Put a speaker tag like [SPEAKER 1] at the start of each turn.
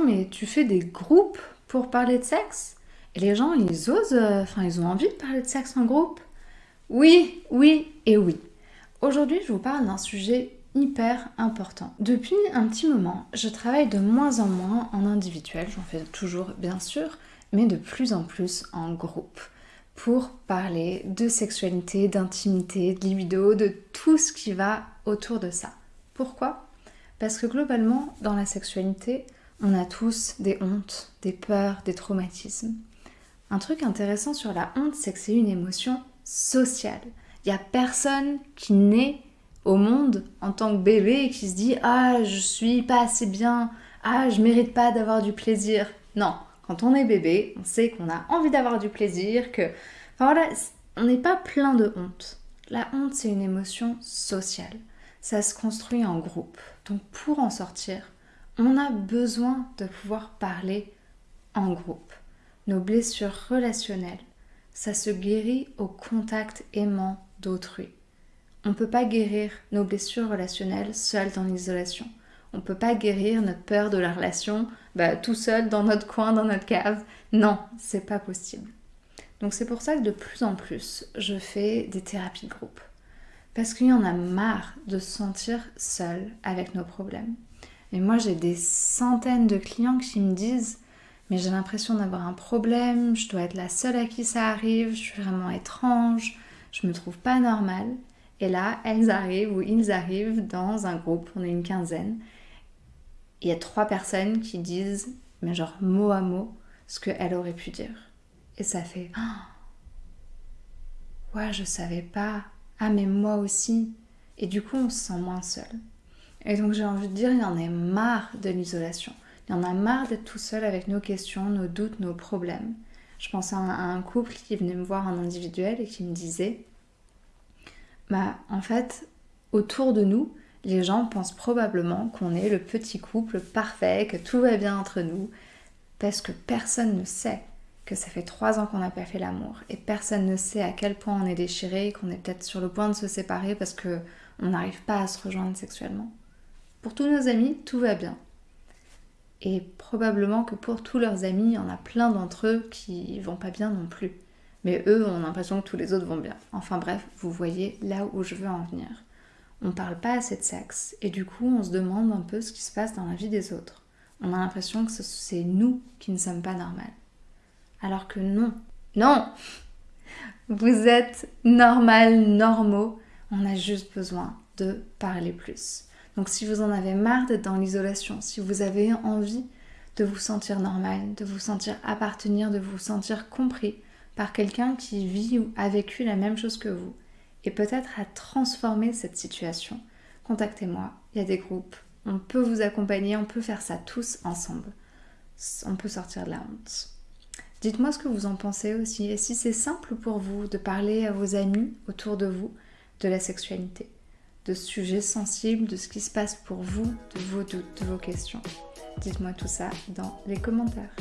[SPEAKER 1] mais tu fais des groupes pour parler de sexe? Les gens, ils osent, euh, enfin, ils ont envie de parler de sexe en groupe? Oui, oui et oui. Aujourd'hui, je vous parle d'un sujet hyper important. Depuis un petit moment, je travaille de moins en moins en individuel, j'en fais toujours bien sûr, mais de plus en plus en groupe pour parler de sexualité, d'intimité, de libido, de tout ce qui va autour de ça. Pourquoi? Parce que globalement, dans la sexualité, on a tous des hontes, des peurs, des traumatismes. Un truc intéressant sur la honte, c'est que c'est une émotion sociale. Il n'y a personne qui naît au monde en tant que bébé et qui se dit Ah, je suis pas assez bien, ah, je mérite pas d'avoir du plaisir. Non, quand on est bébé, on sait qu'on a envie d'avoir du plaisir, que. Enfin voilà, on n'est pas plein de honte. La honte, c'est une émotion sociale. Ça se construit en groupe. Donc pour en sortir, on a besoin de pouvoir parler en groupe. Nos blessures relationnelles, ça se guérit au contact aimant d'autrui. On ne peut pas guérir nos blessures relationnelles seules dans l'isolation. On ne peut pas guérir notre peur de la relation bah, tout seul dans notre coin, dans notre cave. Non, c'est pas possible. Donc c'est pour ça que de plus en plus, je fais des thérapies de groupe. Parce qu'il y en a marre de se sentir seul avec nos problèmes. Et moi, j'ai des centaines de clients qui me disent Mais j'ai l'impression d'avoir un problème, je dois être la seule à qui ça arrive, je suis vraiment étrange, je me trouve pas normale. Et là, elles arrivent ou ils arrivent dans un groupe, on est une quinzaine. Il y a trois personnes qui disent, mais genre mot à mot, ce qu'elle aurait pu dire. Et ça fait oh, Ouais, je savais pas. Ah, mais moi aussi. Et du coup, on se sent moins seul. Et donc, j'ai envie de dire, il y en a marre de l'isolation. Il y en a marre d'être tout seul avec nos questions, nos doutes, nos problèmes. Je pense à un couple qui venait me voir en individuel et qui me disait bah, en fait, autour de nous, les gens pensent probablement qu'on est le petit couple parfait, que tout va bien entre nous, parce que personne ne sait que ça fait trois ans qu'on n'a pas fait l'amour et personne ne sait à quel point on est déchiré, qu'on est peut-être sur le point de se séparer parce que on n'arrive pas à se rejoindre sexuellement. Pour tous nos amis, tout va bien. Et probablement que pour tous leurs amis, il y en a plein d'entre eux qui vont pas bien non plus. Mais eux ont l'impression que tous les autres vont bien. Enfin bref, vous voyez là où je veux en venir. On parle pas assez de sexe et du coup on se demande un peu ce qui se passe dans la vie des autres. On a l'impression que c'est nous qui ne sommes pas normales. Alors que non. Non Vous êtes normal, normaux. On a juste besoin de parler plus. Donc si vous en avez marre d'être dans l'isolation, si vous avez envie de vous sentir normal, de vous sentir appartenir, de vous sentir compris, par quelqu'un qui vit ou a vécu la même chose que vous et peut-être a transformé cette situation, contactez-moi, il y a des groupes, on peut vous accompagner, on peut faire ça tous ensemble. On peut sortir de la honte. Dites-moi ce que vous en pensez aussi et si c'est simple pour vous de parler à vos amis autour de vous de la sexualité, de ce sujet sensible, de ce qui se passe pour vous, de vos doutes, de vos questions. Dites-moi tout ça dans les commentaires.